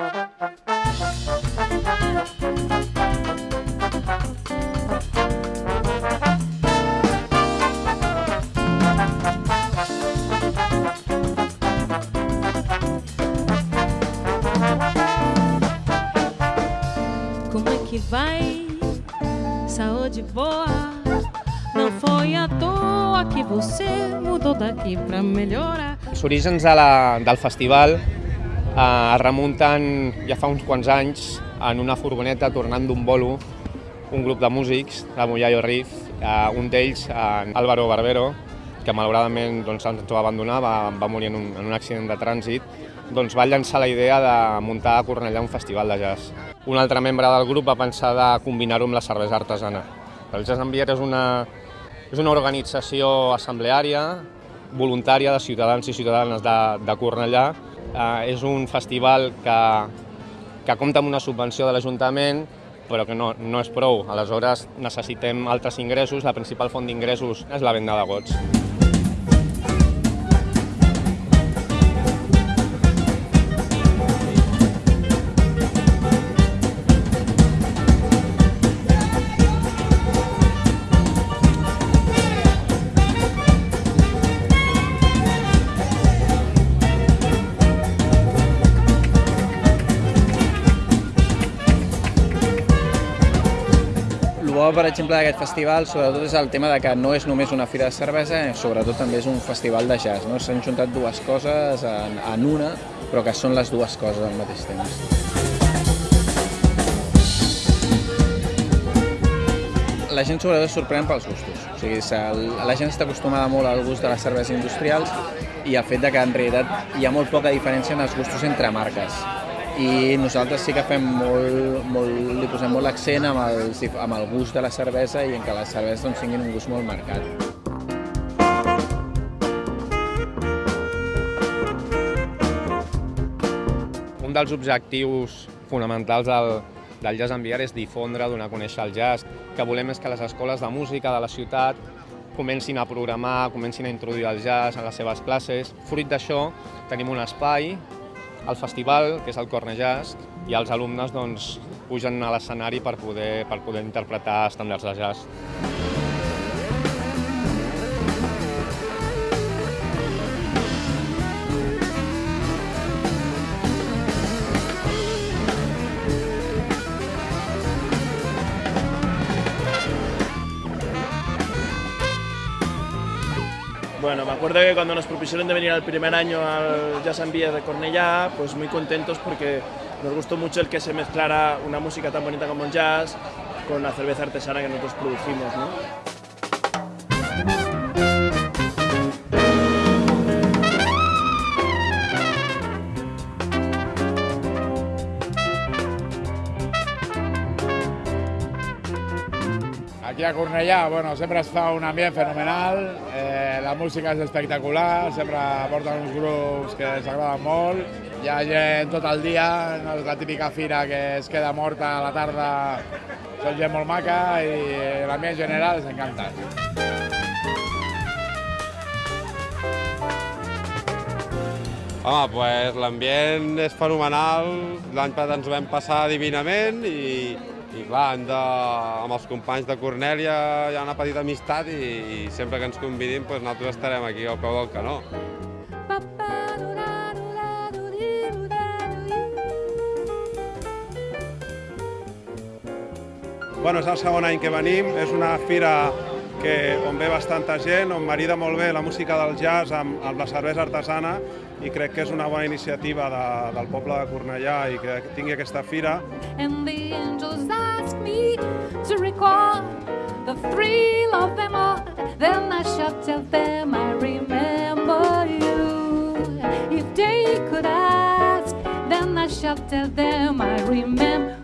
Como é que vai? Saúde boa. Não foi à toa que você mudou daqui pra melhorar. Els orígens de la, del festival eh, remunten ja fa uns quants anys en una furgoneta tornant d'un bolo un grup de músics de Mollayo Riff, eh, un d'ells, eh, Álvaro Barbero, que malauradament doncs, ens va abandonar, va, va morir en un, en un accident de trànsit, doncs va llançar la idea de muntar a Cornellà un festival de jazz. Un altre membre del grup va pensar de combinar-ho amb la cervesa artesana. El Jazz Ambier és una, és una organització assembleària, voluntària de ciutadans i ciutadanes de, de Cornellà. Eh, és un festival que, que compta amb una subvenció de l'Ajuntament, però que no, no és prou. Aleshores necessitem altres ingressos. La principal font d'ingressos és la venda de gots. Bo, per exemple, d'aquest festival, sobretot, és el tema de que no és només una fira de cervesa, eh, sobretot també és un festival de jazz. No? S'han juntat dues coses en, en una, però que són les dues coses al mateix temps. La gent sobretot es sorprèn pels gustos. O sigui, la gent està acostumada molt al gust de les cerveses industrials i el fet de que en realitat hi ha molt poca diferència en els gustos entre marques i nosaltres sí que fem molt, molt, li posem molt l'accent amb, el, amb el gust de la cervesa i en que les cerveses doncs, tinguin un gust molt marcat. Un dels objectius fonamentals del, del Jazz Ambiar és difondre, donar a conèixer el jazz. que volem és que les escoles de música de la ciutat comencin a programar, comencin a introduir el jazz en les seves classes. Fruit d'això, tenim un espai, el festival, que és el Corne Jazz, i els alumnes doncs, pugen a l'escenari per poder, per poder interpretar estàndards de jazz. Bueno, me acuerdo que cuando nos propusieron de venir al primer año al Jazz and Beer de Cornellá, pues muy contentos porque nos gustó mucho el que se mezclara una música tan bonita como el jazz con la cerveza artesana que nosotros producimos, ¿no? Aquí a Cornellà, bueno, sempre es fa un ambient fenomenal, eh, la música és espectacular, sempre porten uns grups que ens agraden molt, hi ha gent tot el dia, no és la típica fira que es queda morta a la tarda, són gent molt maca i l'ambient general és encantat. Home, pues, l'ambient és fenomenal, l'any passat ens ho vam passar divinament i, i clar, hem de, amb els companys de Cornèlia hi ha una petita amistat i, i sempre que ens convidin pues, nosaltres estarem aquí al peu del canó. Bueno, és el segon any que venim, és una fira que, on ve bastanta gent, on marida molt bé la música del jazz amb, amb la cervesa artesana i crec que és una bona iniciativa de, del poble de Cornellà i que tingui aquesta fira. And the angels ask me to recall the thrill of them all. Then I shall tell them I remember you. If they could ask, then I shall tell them I remember.